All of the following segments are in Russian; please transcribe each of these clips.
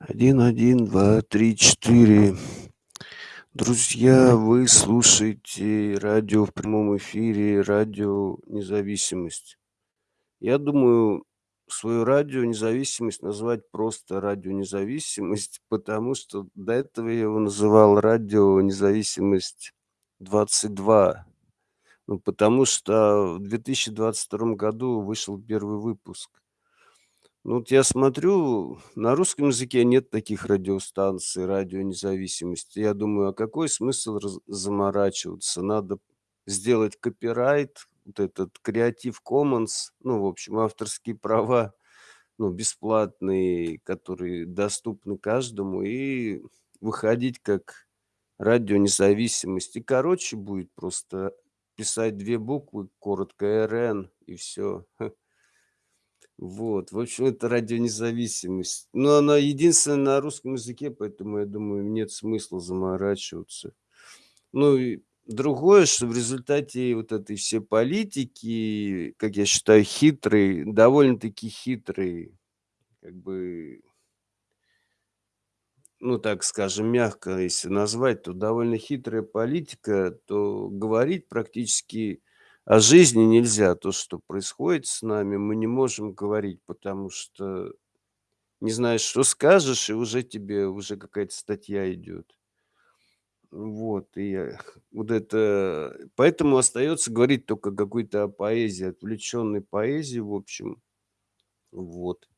один один два три четыре. Друзья вы слушаете радио в прямом эфире радио независимость я думаю свою радио независимость назвать просто радио независимость потому что до этого я его называл радио независимость 22 ну потому что в 2022 году вышел первый выпуск ну вот я смотрю, на русском языке нет таких радиостанций, радио независимости. Я думаю, а какой смысл заморачиваться? Надо сделать копирайт, вот этот Creative Commons, ну, в общем, авторские права, ну, бесплатные, которые доступны каждому, и выходить как радио независимость. И короче будет просто писать две буквы, коротко РН, и все. Вот, в общем, это радио независимость. Но она единственная на русском языке, поэтому, я думаю, нет смысла заморачиваться. Ну и другое, что в результате вот этой всей политики, как я считаю, хитрой, довольно-таки хитрой, как бы ну, так скажем, мягко, если назвать, то довольно хитрая политика, то говорить практически о жизни нельзя. То, что происходит с нами, мы не можем говорить, потому что не знаешь, что скажешь, и уже тебе уже какая-то статья идет. Вот, и э, вот это поэтому остается говорить только какой-то о поэзии, отвлеченной поэзии, в общем. Вот.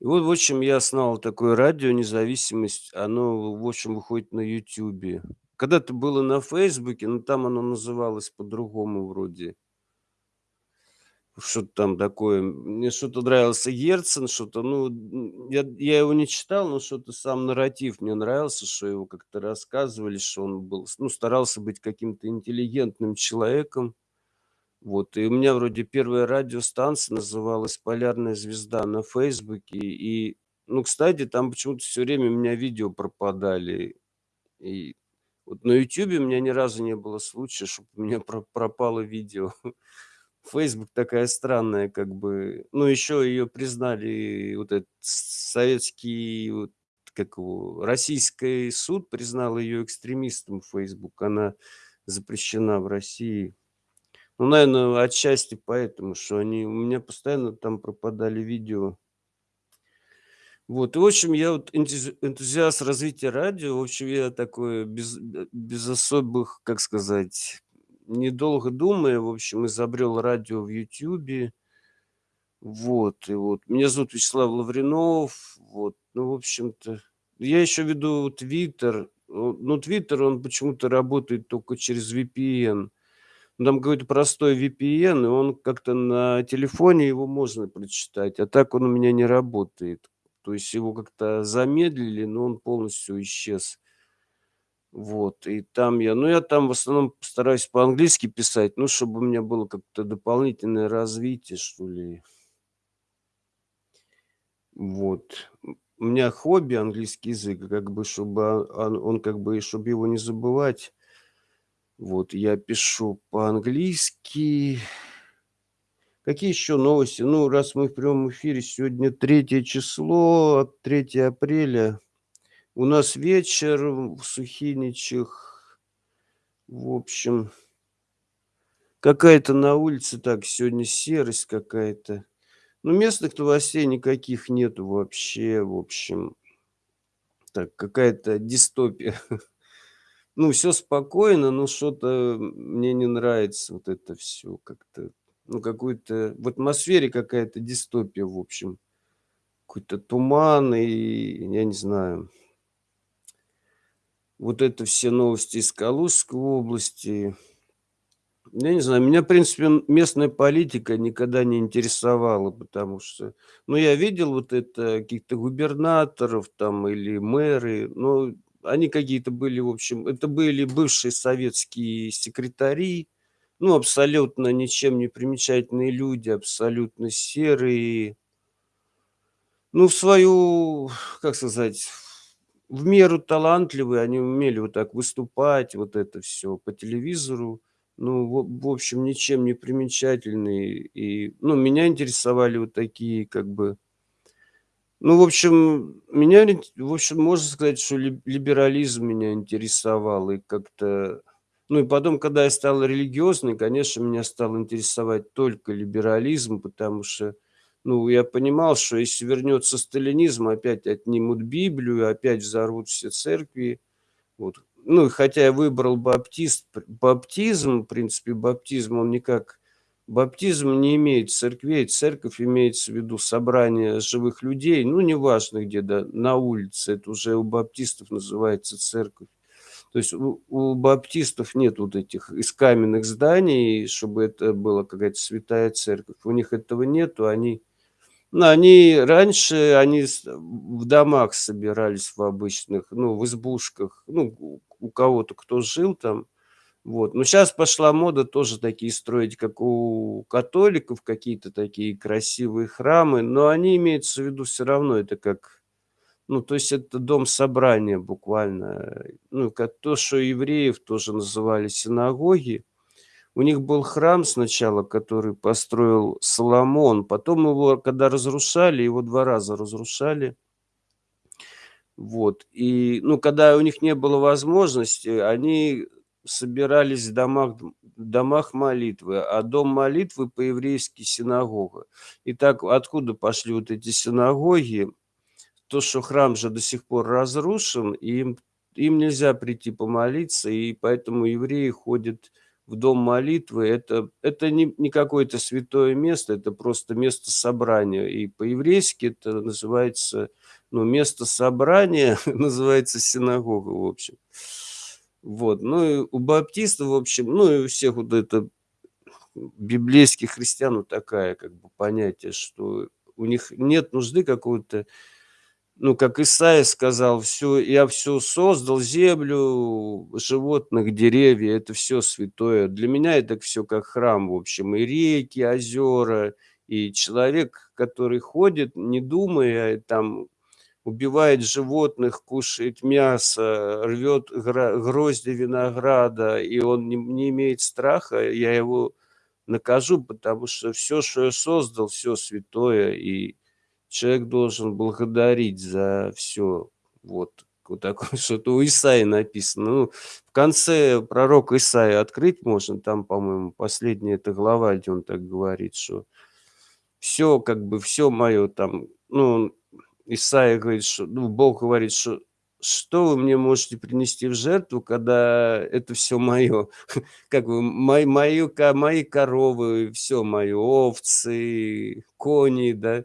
И вот, в общем, я основал такое радио "Независимость". Оно, в общем, выходит на "Ютубе". Когда-то было на "Фейсбуке", но там оно называлось по-другому вроде. Что-то там такое. Мне что-то нравился Герцен, что-то, ну, я я его не читал, но что-то сам нарратив мне нравился, что его как-то рассказывали, что он был, ну, старался быть каким-то интеллигентным человеком. Вот, и у меня вроде первая радиостанция называлась "Полярная звезда" на "Фейсбуке". И, ну, кстати, там почему-то все время у меня видео пропадали. И вот на "Ютубе" у меня ни разу не было случая, чтобы у меня про пропало видео. "Фейсбук" такая странная как бы. Ну, еще ее признали, вот этот советский, вот как его, российский суд признал ее экстремистом, "Фейсбук". Она запрещена в России. Ну, наверно, отчасти поэтому, что они у меня постоянно там пропадали видео. Вот, и, в общем, я вот энтузи энтузиаст развития радио. В общем, я такой без б без особых, как сказать, недолго думая, в общем, изобрел радио в "Ютубе". Вот, и вот. Меня зовут Вячеслав Лавринов. Вот, ну, в общем-то, я еще веду "Твиттер". Но "Твиттер", он почему-то работает только через VPN. Ну, там какой-то простой VPN, и он как-то на телефоне его можно прочитать, а так он у меня не работает. То есть его как-то замедлили, но он полностью исчез. Вот, и там я ну, я там в основном стараюсь по-английски писать, ну, чтобы у меня было как-то дополнительное развитие, что ли. Вот. У меня хобби английский язык, как бы чтобы, он он как бы, чтобы его не забывать, вот, я пишу по-английски. Какие еще новости? Ну, раз мы в прямом эфире, сегодня 3 число, 3 апреля. У нас вечер в Сухиничах. В общем какая-то на улице так сегодня серость какая-то. Ну, местных новостей никаких нету вообще, в общем. Так, какая-то дистопия. Ну, все спокойно, но что-то, мне не нравится вот это все как-то. Ну, какой-то в атмосфере какая-то дистопия, в общем. Какой-то туман и я не знаю. Вот это все новости из Калужской области. Я не знаю, меня, в принципе, местная политика никогда не интересовала, потому что, ну, я видел вот это каких-то губернаторов там или мэры, но они какие-то были, в общем, это были бывшие советские секретари, ну, абсолютно ничем не примечательные люди, абсолютно серые. Ну, в свою, как сказать, в меру талантливые, они умели вот так выступать, вот это все по телевизору. Ну, в в общем, ничем не примечательные. И, ну, меня интересовали вот такие как бы Ну, в общем, меня в общем, можно сказать, что ли либерализм меня интересовал. И как-то ну, и потом, когда я стал религиозный, конечно, меня стал интересовать только либерализм, потому что, ну, я понимал, что если вернется сталинизм, опять отнимут Библию, опять взорвут все церкви. Вот. Ну, хотя я выбрал баптист баптизм, в принципе, баптизм, он никак Баптизм не имеет церквей, церковь имеется в виду собрание живых людей, ну, неважно где, да, на улице, это уже у баптистов называется церковь. То есть у, у баптистов нет вот этих из каменных зданий, чтобы это была какая-то святая церковь. У них этого нету, они, ну, они раньше, они в домах собирались в обычных, ну, в избушках, ну, у кого-то, кто жил там, вот. Но сейчас пошла мода тоже такие строить, как у католиков, какие-то такие красивые храмы, но они имеются в виду все равно, это как, ну, то есть это дом собрания буквально. Ну, как то, что евреев тоже называли синагоги. У них был храм сначала, который построил Соломон, потом его, когда разрушали, его два раза разрушали. Вот. И, ну, когда у них не было возможности, они собирались в домах, домах молитвы, а дом молитвы по-еврейски синагога. Итак, откуда пошли вот эти синагоги? То, что храм же до сих пор разрушен, и им, им нельзя прийти помолиться, и поэтому евреи ходят в дом молитвы. Это, это не, не какое-то святое место, это просто место собрания. И по-еврейски это называется, ну, место собрания называется синагога, в общем. Вот. Ну и у баптистов, в общем, ну и у всех вот это библейских христиан вот такая как бы понятие, что у них нет нужды какого-то, ну, как Исаия сказал, все, я все создал, землю, животных, деревья, это все святое. Для меня это все как храм, в общем, и реки, озера, и человек, который ходит, не думая, там, убивает животных, кушает мясо, рвет грозди винограда, и он не, не имеет страха, я его накажу, потому что все, что я создал, все святое, и человек должен благодарить за все. Вот, вот такое что-то у Исаи написано. Ну, в конце пророк Исаия открыть можно, там, по-моему, последняя эта глава, где он так говорит, что все, как бы, все мое там, ну, Исаия говорит, что, ну, Бог говорит, что что вы мне можете принести в жертву, когда это все мое, как бы мои, мои, мои коровы, все мое, овцы, кони, да,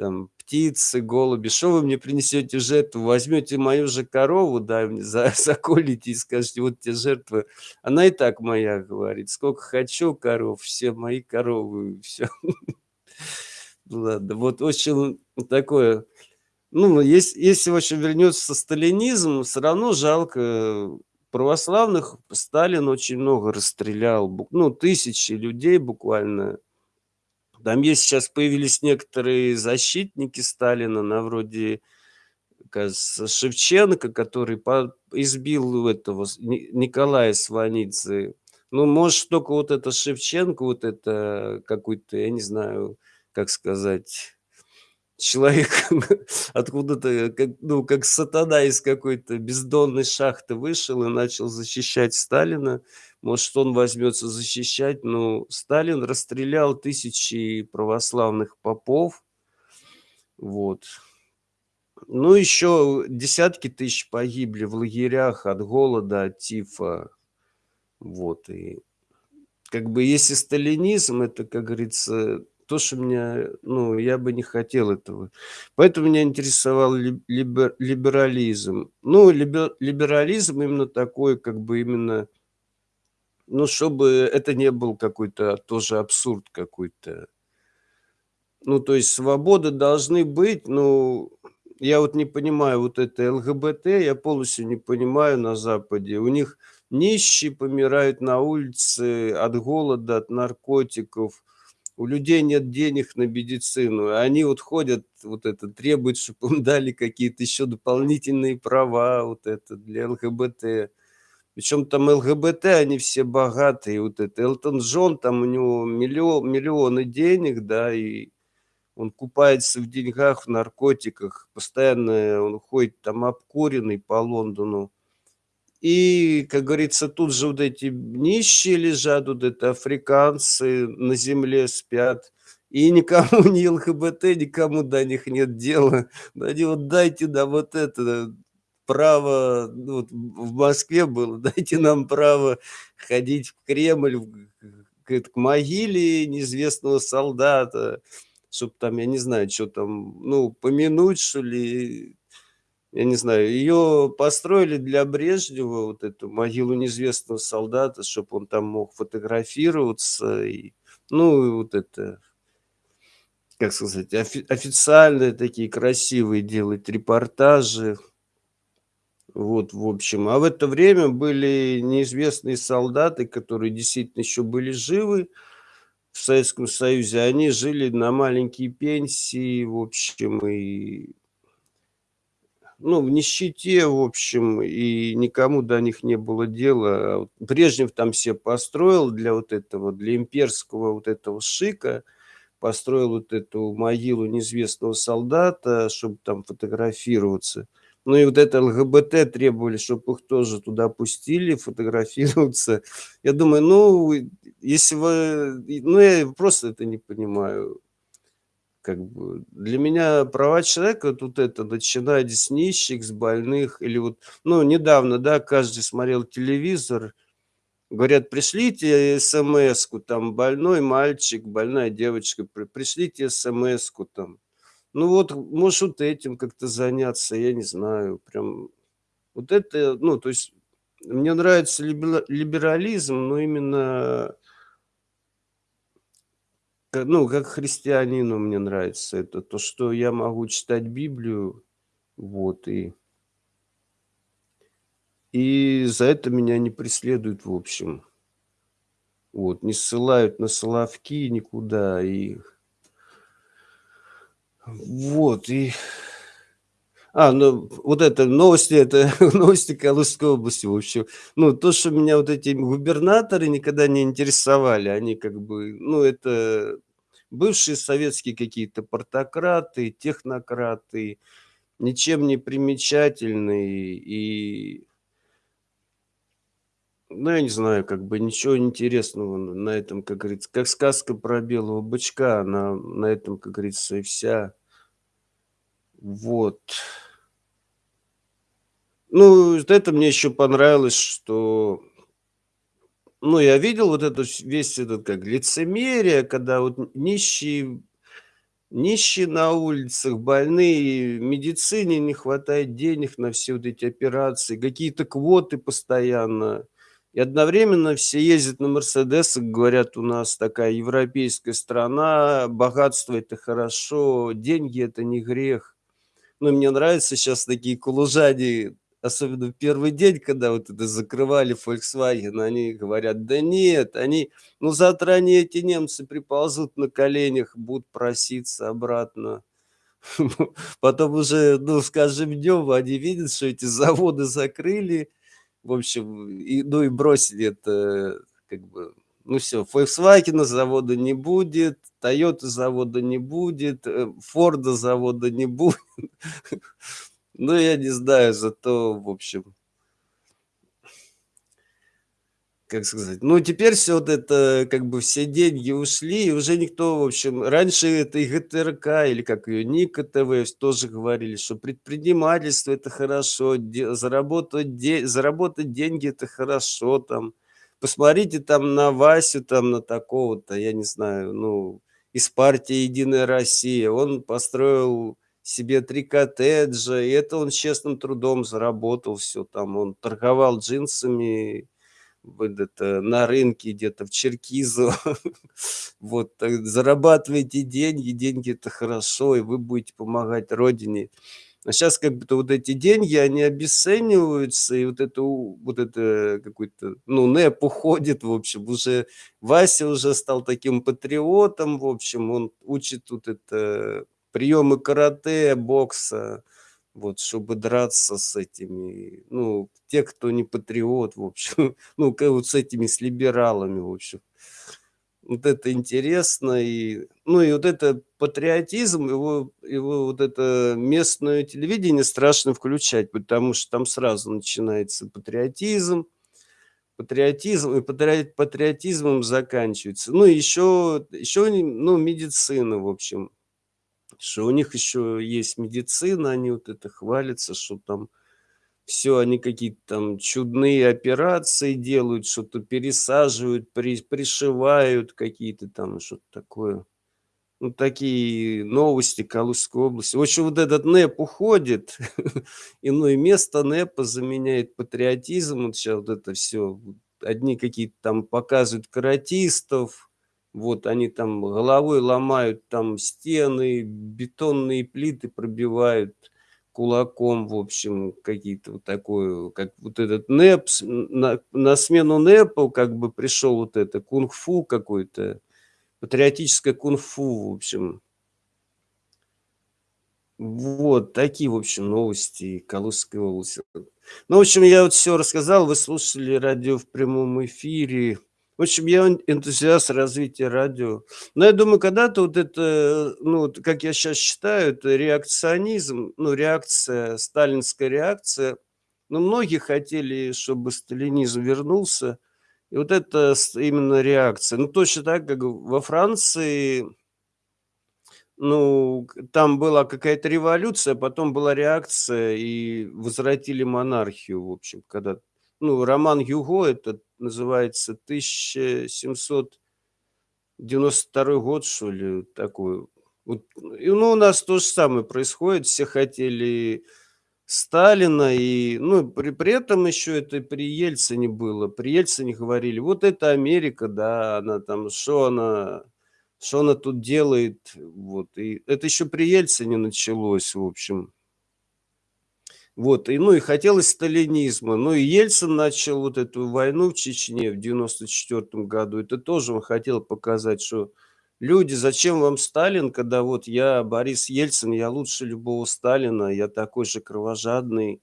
там, птицы, голуби, что вы мне принесете жертву, возьмете мою же корову, да, за, заколите и скажете, вот тебе жертва, она и так моя, говорит, сколько хочу коров, все мои коровы, все. Ладно, вот очень такое ну, если если вообще вернется сталинизм, все равно жалко православных. Сталин очень много расстрелял, ну, тысячи людей буквально. Там есть сейчас появились некоторые защитники Сталина, на вроде, кажется, Шевченко, который по избил этого Николая Сванидзе. Ну, может, только вот это Шевченко, вот это какой-то, я не знаю, как сказать человек откуда-то, как, ну, как сатана из какой-то бездонной шахты вышел и начал защищать Сталина. Может, он возьмется защищать, но Сталин расстрелял тысячи православных попов. Вот. Ну, еще десятки тысяч погибли в лагерях от голода, от тифа. Вот, и как бы если сталинизм, это, как говорится, то, что меня, ну, я бы не хотел этого. Поэтому меня интересовал либер, либерализм. Ну, либер, либерализм именно такой, как бы именно, ну, чтобы это не был какой-то тоже абсурд какой-то. Ну, то есть свободы должны быть, ну, я вот не понимаю вот это ЛГБТ, я полностью не понимаю на Западе. У них нищие помирают на улице от голода, от наркотиков, у людей нет денег на медицину, они вот ходят, вот это, требуют, чтобы им дали какие-то еще дополнительные права, вот это, для ЛГБТ. Причем там ЛГБТ, они все богатые, вот это, Элтон Джон, там у него миллион, миллионы денег, да, и Он купается в деньгах, в наркотиках, постоянно он ходит там обкуренный по Лондону. И, как говорится, тут же вот эти нищие лежат, вот это африканцы на земле спят. И никому ни ЛГБТ, никому до них нет дела. Они вот дайте нам вот это право, ну, вот в Москве было, дайте нам право ходить в Кремль, к, к могиле неизвестного солдата, чтобы там, я не знаю, что там, ну, помянуть, что ли, я не знаю, ее построили для Брежнева, вот эту могилу неизвестного солдата, чтобы он там мог фотографироваться, и, ну, и вот это, как сказать, офи официальные такие красивые делать репортажи. Вот, в общем. А в это время были неизвестные солдаты, которые действительно еще были живы в Советском Союзе. Они жили на маленькие пенсии, в общем, и ну, в нищете, в общем, и никому до них не было дела. А Брежнев там все построил для вот этого, для имперского вот этого шика, построил вот эту могилу неизвестного солдата, чтобы там фотографироваться. Ну и вот это ЛГБТ требовали, чтобы их тоже туда пустили, фотографироваться. Я думаю, ну, если вы... Ну, я просто это не понимаю как бы для меня права человека тут это начинать с нищих, с больных или вот, ну, недавно, да, каждый смотрел телевизор, говорят, пришлите смс-ку, там, больной мальчик, больная девочка, при, пришлите смс-ку, там. Ну вот, может, вот этим как-то заняться, я не знаю, прям, вот это, ну, то есть, мне нравится либерализм, но именно ну, как христианину мне нравится это, то, что я могу читать Библию, вот, и и за это меня не преследуют, в общем. Вот, не ссылают на соловки никуда, и вот, и а, ну, вот это новости, это новости Калужской области, в общем. Ну, то, что меня вот эти губернаторы никогда не интересовали, они как бы, ну, это бывшие советские какие-то портократы, технократы, ничем не примечательные и, ну, я не знаю, как бы ничего интересного на этом, как говорится, как сказка про белого бычка, она на этом, как говорится, и вся. Вот. Ну, это мне еще понравилось, что, ну, я видел вот этот весь этот, как лицемерие, когда вот нищие, нищие на улицах, больные, медицине не хватает денег на все вот эти операции, какие-то квоты постоянно. И одновременно все ездят на Мерседесах, говорят, у нас такая европейская страна, богатство это хорошо, деньги это не грех. Ну, мне нравится сейчас такие кулужане, особенно в первый день, когда вот это закрывали Volkswagen, они говорят, да нет, они, ну завтра они, эти немцы, приползут на коленях, будут проситься обратно. Потом уже, ну, скажем, днем они видят, что эти заводы закрыли, в общем, и, ну и бросили это, как бы, ну все, Volkswagen завода не будет, Toyota завода не будет, Ford э, завода не будет. Ну, я не знаю, зато, в общем, как сказать, ну, теперь все вот это, как бы все деньги ушли, и уже никто, в общем, раньше это и ГТРК, или как ее, Ника ТВ, тоже говорили, что предпринимательство это хорошо, де, заработать, де, заработать деньги это хорошо, там, посмотрите там на Васю, там, на такого-то, я не знаю, ну, из партии «Единая Россия», он построил себе три коттеджа, и это он честным трудом заработал все там. Он торговал джинсами это, на рынке где-то в Черкизово. Вот, зарабатывайте деньги, деньги это хорошо, и вы будете помогать родине. А сейчас как будто вот эти деньги, они обесцениваются, и вот это, вот это какой-то, ну, НЭП уходит, в общем, уже Вася уже стал таким патриотом, в общем, он учит тут это приемы карате, бокса, вот, чтобы драться с этими, ну, те, кто не патриот, в общем, ну, вот с этими, с либералами, в общем. Вот это интересно. И, ну, и вот это патриотизм, его его вот это местное телевидение страшно включать, потому что там сразу начинается патриотизм патриотизм, и патри патриотизмом заканчивается. Ну, еще еще ну, медицина, в общем, что у них еще есть медицина, они вот это хвалятся, что там всё, они какие-то там чудные операции делают, что-то пересаживают, при пришивают какие-то там, что-то такое. Ну, такие новости Калужской области. В общем, вот этот НЭП уходит, и, ну, и место НЭПа заменяет патриотизм. Вот щас вот это. Вот одни какие-то там показывают каратистов, вот они там головой ломают там стены, бетонные плиты пробивают кулаком, в общем, какие-то вот такое, как вот этот НЭП, на на смену НЭПу как бы пришел вот это кунг-фу какое-то, патриотическое кунг-фу, в общем. Вот такие, в общем, новости Калужской области. Ну, в общем, я вот всё рассказал, вы слушали радио в прямом эфире. В общем, я эн энтузиаст развития радио. Но я думаю, когда-то вот это, ну, как я щас считаю, это реакционизм, ну, реакция, сталинская реакция. Но многие хотели, чтобы сталинизм вернулся. И вот это именно реакция. Ну, точно так, как во Франции ну, там была какая-то революция, потом была реакция, и возвратили монархию, в общем, когда ну, роман Гюго этот называется "1792 год", что ли, такой. Вот, и, ну, у нас то же самое происходит. Все хотели Сталина, и, ну, при при этом еще это при Ельцине было. При Ельцине говорили: "Вот это Америка, да, она там, что она что она тут делает?" Вот, и это еще при Ельцине началось, в общем. Вот, и, ну, и хотелось сталинизма. Ну, и Ельцин начал вот эту войну в Чечне в 94 году. Это тоже он хотел показать, что: "Люди, зачем вам Сталин, когда вот я Борис Ельцин, я лучше любого Сталина, я такой же кровожадный".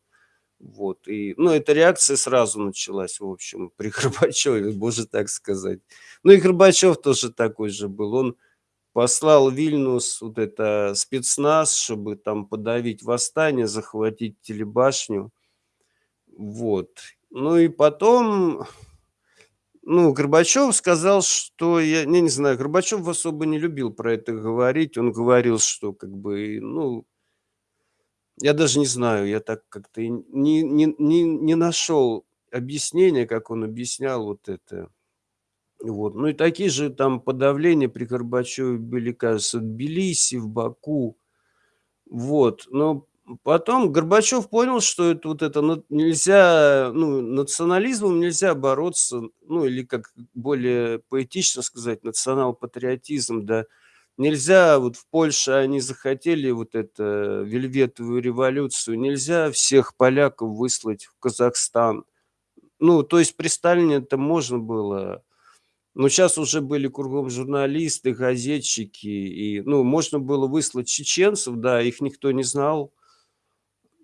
Вот, и, ну, эта реакция сразу началась, в общем, при Горбачеве, можно так сказать. Ну, и Горбачев тоже такой же был. Он послал Вильнюс вот это спецназ, чтобы там подавить восстание, захватить телебашню. Вот. Ну и потом, ну, Горбачев сказал, что я не не знаю, Горбачев особо не любил про это говорить. Он говорил, что как бы, ну я даже не знаю, я так как-то не не не не нашел объяснения, как он объяснял вот это. Вот. Ну и такие же там подавления при Горбачеве были, кажется, в Тбилиси, в Баку. Вот. Но потом Горбачев понял, что это вот это нельзя, ну, национализмом нельзя бороться, ну, или, как более поэтично сказать, национал-патриотизм, да. Нельзя, вот в Польше они захотели вот это вельветовую революцию, нельзя всех поляков выслать в Казахстан. Ну, то есть при Сталине это можно было. Но щас уже были кругом журналисты, газетчики, и, ну, можно было выслать чеченцев, да, их никто не знал.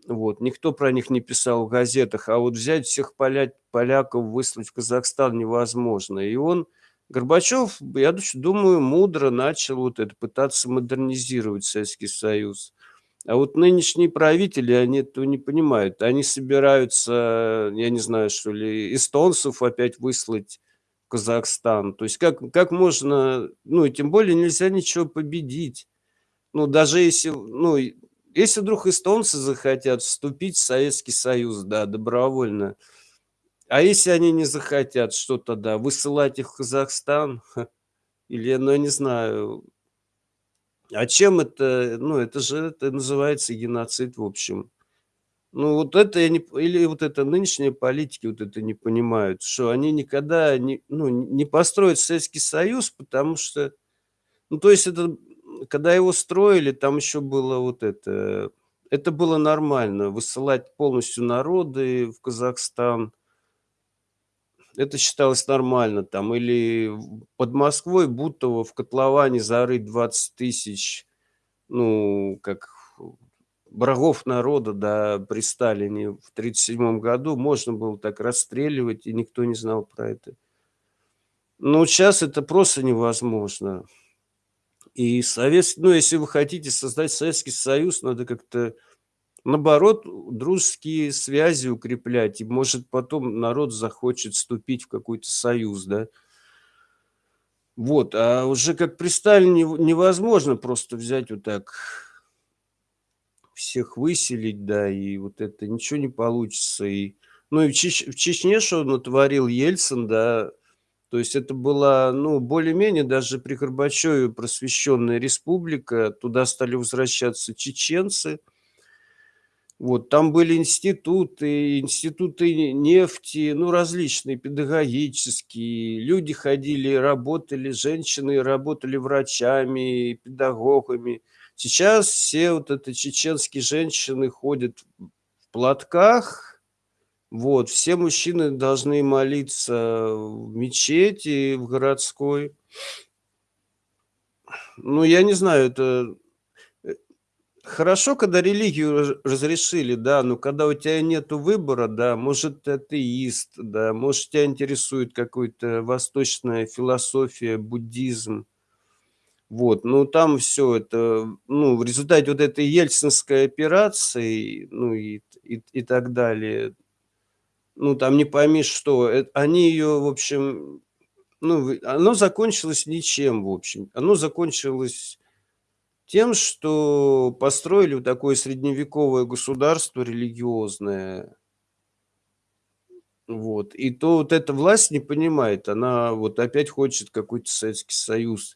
Вот, никто про них не писал в газетах, а вот взять всех поля поляков, выслать в Казахстан невозможно. И он, Горбачев, я думаю, мудро начал вот это, пытаться модернизировать Советский Союз. А вот нынешние правители, они этого не понимают. Они собираются, я не знаю, что ли, эстонцев опять выслать Казахстан. То есть как как можно, ну, и тем более нельзя ничего победить. Ну, даже если, ну, если вдруг эстонцы захотят вступить в Советский Союз, да, добровольно, а если они не захотят, что тогда? Высылать их в Казахстан? Или, ну, я не знаю. А чем это, ну, это же это называется геноцид, в общем. Ну, вот это я не или вот это нынешние политики вот это не понимают, что они никогда не, ну, не построят Советский Союз, потому что, ну, то есть это, когда его строили, там еще было вот это, это было нормально- высылать полностью народы в Казахстан. Это считалось нормально там. Или под Москвой Бутово в котловане зарыть 20 тысяч, ну, как врагов народа, да, при Сталине в 37 году можно было так расстреливать, и никто не знал про это. Ну, щас это просто невозможно. И советс ну, если вы хотите создать Советский Союз, надо как-то, наоборот, дружеские связи укреплять, и, может, потом народ захочет вступить в какой-то союз, да. Вот, а уже как при Сталине нев невозможно просто взять вот так всех выселить, да, и вот это ничего не получится. И, ну, и в Чеч в Чечне что натворил Ельцин, да, то есть это была, ну, более-менее даже при Горбачеве просвещенная республика, туда стали возвращаться чеченцы. Вот, там были институты, институты нефти, ну, различные, педагогические. Люди ходили, работали, женщины работали врачами, педагогами. Сейчас все вот это чеченские женщины ходят в платках. Вот, все мужчины должны молиться в мечети, в городской. Ну, я не знаю, это, э, хорошо, когда религию ра разрешили, да, но когда у тя нету выбора, да, может, ты атеист, да, может, тя интересует какой-то восточная философия, буддизм. Вот, ну, там всё это, ну, в результате вот этой Ельцинской операции, ну, и и и так далее, ну, там не пойми что, эт они её, в общем, ну, оно закончилось ничем, в общем. Оно закончилось тем, что построили вот такое средневековое государство религиозное. Вот, и то вот эта власть не понимает, она вот опять хочет какой-то Советский Союз.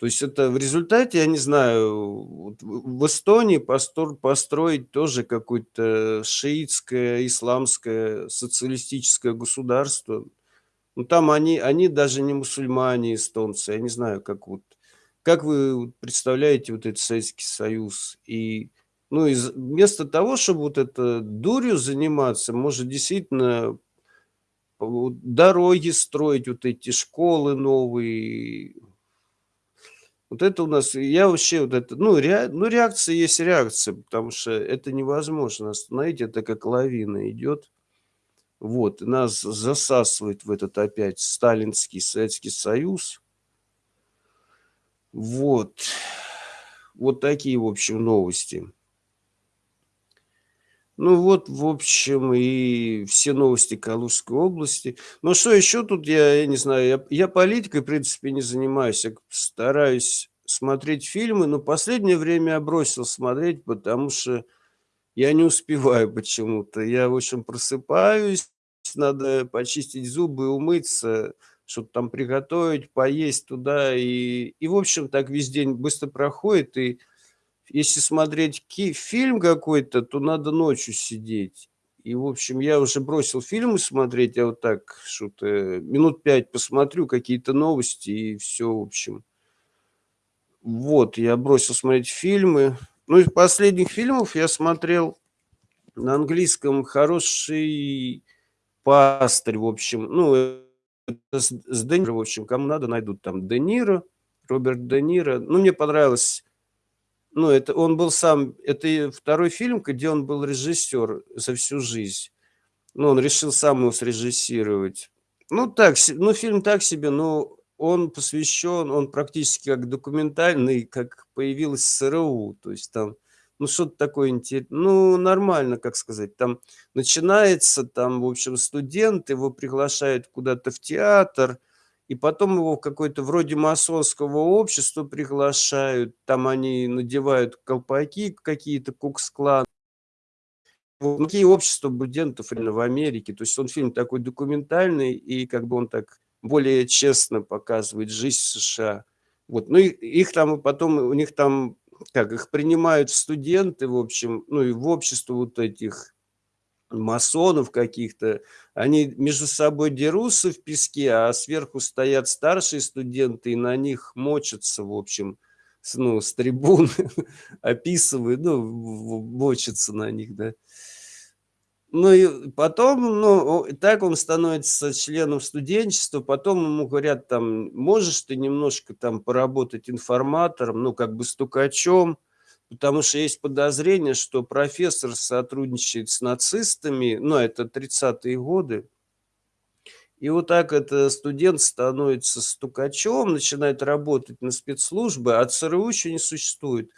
То есть это в результате, я не знаю, в Эстонии построить тоже какое-то шиитское исламское социалистическое государство. Ну, там они они даже не мусульмане, эстонцы. Я не знаю, как вот, как вы представляете вот этот Советский Союз? И, ну, и вместо того, чтобы вот это дурью заниматься, может, действительно дороги строить, вот эти школы новые. Вот это у нас я вообще вот это, ну, ре ну, реакция есть реакция, потому что это невозможно остановить, это как лавина идет. Вот, нас засасывает в этот опять сталинский Советский Союз. Вот. Вот такие, в общем, новости. Ну вот, в общем, и все новости Калужской области. Ну, что еще тут, я я не знаю, я я политикой, в принципе, не занимаюсь, я стараюсь смотреть фильмы, но последнее время я бросил смотреть, потому что я не успеваю почему-то. Я, в общем, просыпаюсь, надо почистить зубы, умыться, что-то там приготовить, поесть туда, и и, в общем, так весь день быстро проходит. И если смотреть ки фильм какой-то, то надо ночью сидеть. И, в общем, я уже бросил фильмы смотреть, я вот так что-то минут 5 посмотрю какие-то новости, и всё, в общем. Вот, я бросил смотреть фильмы. Ну, из последних фильмов я смотрел на английском "Хороший пастырь", в общем. Ну, с с Де Ниро, в общем, кому надо, найдут там Де Ниро, Роберт Де Ниро. Ну, мне понравилось, ну, это он был сам это 2 фильм, где он был режиссер за всю жизнь. Ну, он решил сам его срежиссировать. Ну, так ну, фильм так себе, но он посвящен, он практически как документальный, как появилось СРУ. То есть там, ну, что-то такое инте ну, нормально, как сказать, там начинается, там, в общем, студент, его приглашают куда-то в театр, и потом его в какое-то вроде масонского общества приглашают, там они надевают колпаки какие-то, Кукс-клан. Вот такие общества студентов именно в Америке. То есть он фильм такой документальный, и как бы он так более честно показывает жизнь США. Вот, ну, и их там потом, у них там, как их принимают студенты, в общем, ну, и в общество вот этих масонов каких-то. Они между собой дерутся в песке, а сверху стоят старшие студенты и на них мочатся, в общем, с ну, с трибун описывают, ну, мочатся на них, да. Ну и потом, ну, так он становится членом студенчества, потом ему говорят там: "Можешь ты немножко там поработать информатором, ну, как бы стукачом?" Потому что есть подозрение, что профессор сотрудничает с нацистами, ну, это 30-е годы. И вот так это студент становится стукачом, начинает работать на спецслужбы, а ЦРУ еще не существует.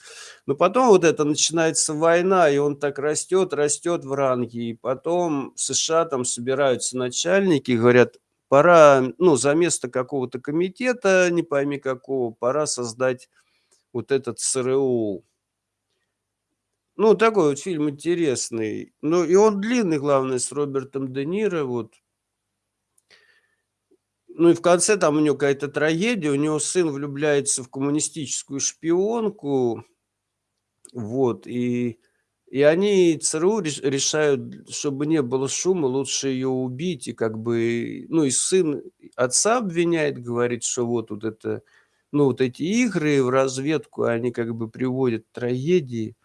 Но потом вот это начинается война, и он так растет, растет в ранге. И потом в США там собираются начальники, говорят, пора, ну, за место какого-то комитета, не пойми какого, пора создать вот этот ЦРУ. Ну, такой вот фильм интересный. Ну, и он длинный, главное, с Робертом Де Ниро, вот. Ну и в конце там у него какая-то трагедия, у него сын влюбляется в коммунистическую шпионку, вот, и, и они, ЦРУ, решают, чтобы не было шума, лучше ее убить, и как бы, ну и сын отца обвиняет, говорит, что вот, вот это, ну вот эти игры в разведку, они как бы приводят к трагедии.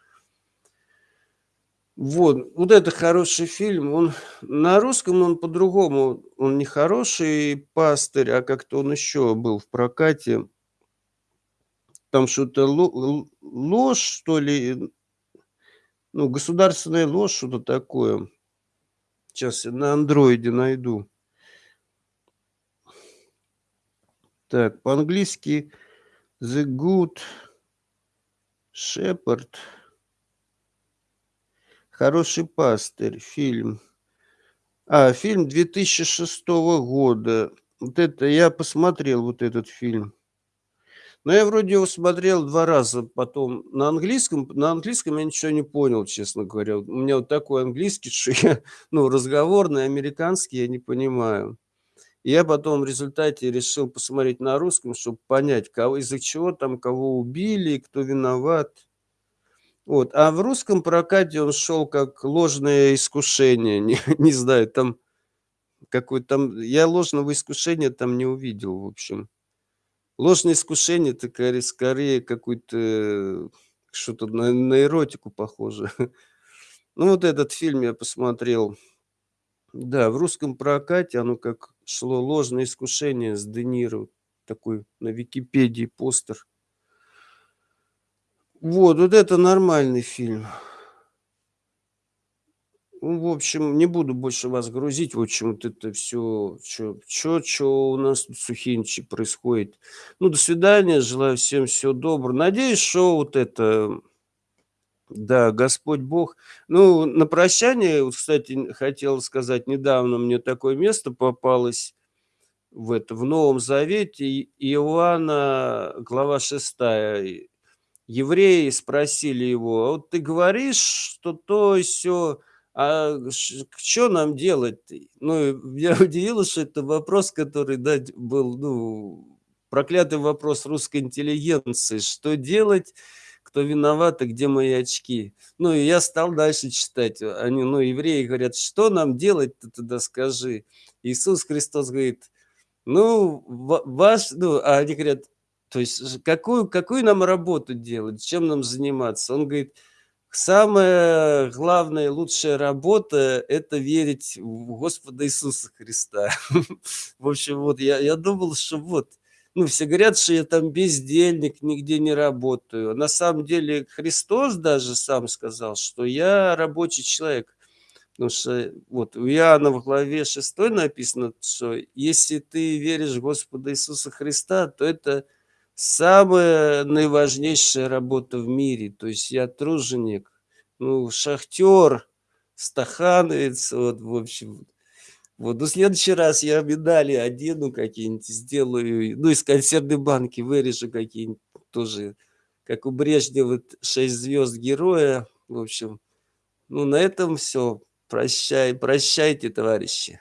Вот, вот это хороший фильм. Он на русском он по-другому, он не хороший пастырь, а как-то он еще был в прокате. Там что-то ложь, что ли, ну, государственная ложь, что-то такое. Сейчас я на андроиде найду. Так, по-английски The Good Shepherd. Хороший пастырь, фильм. А, фильм 2006 года. Вот это я посмотрел, вот этот фильм. Но я вроде его смотрел два раза потом на английском. На английском я ничего не понял, честно говоря. У меня вот такой английский, что я, ну, разговорный, американский я не понимаю. И я потом в результате решил посмотреть на русском, чтобы понять, кого, из-за чего там кого убили, кто виноват. Вот. А в русском прокате он шел как ложное искушение. Не, не знаю, там какой там... Я ложного искушения там не увидел, в общем. Ложное искушение, это скорее какой-то... Что-то на, на эротику похоже. Ну, вот этот фильм я посмотрел. Да, в русском прокате оно как шло ложное искушение с Де Ниро. Такой на Википедии постер. Вот, вот это нормальный фильм. Ну, в общем, не буду больше вас грузить. В общем, вот это все, что, что, что у нас тут сухинчи происходит. Ну, до свидания, желаю всем всего доброго. Надеюсь, что вот это, да, Господь Бог. Ну, на прощание, кстати, хотел сказать, недавно мне такое место попалось в, это, в Новом Завете, Иоанна, глава 6, евреи спросили его, «А вот ты говоришь, что то и все, а что нам делать? Ну, меня удивило, что это вопрос, который да, был, ну, проклятый вопрос русской интеллигенции. Что делать? Кто виноват и где мои очки? Ну, и я стал дальше читать. Они, ну, евреи говорят, что нам делать ты тогда скажи? Иисус Христос говорит, ну, ваш, ну, а они говорят, то есть какую, какую нам работу делать, чем нам заниматься? Он говорит, самая главная, лучшая работа – это верить в Господа Иисуса Христа. В общем, вот я, я думал, что вот, ну, все говорят, что я там бездельник, нигде не работаю. На самом деле Христос даже сам сказал, что я рабочий человек. Потому что вот у Иоанна в главе 6 написано, что если ты веришь в Господа Иисуса Христа, то это – самая наиважнейшая работа в мире. То есть я труженик, ну, шахтер, стахановец, вот, в общем. Вот, ну, в следующий раз я медали одену какие-нибудь, сделаю, ну, из консервной банки вырежу какие-нибудь тоже, как у Брежнева, 6 звезд героя, в общем. Ну, на этом все. Прощай, прощайте, товарищи.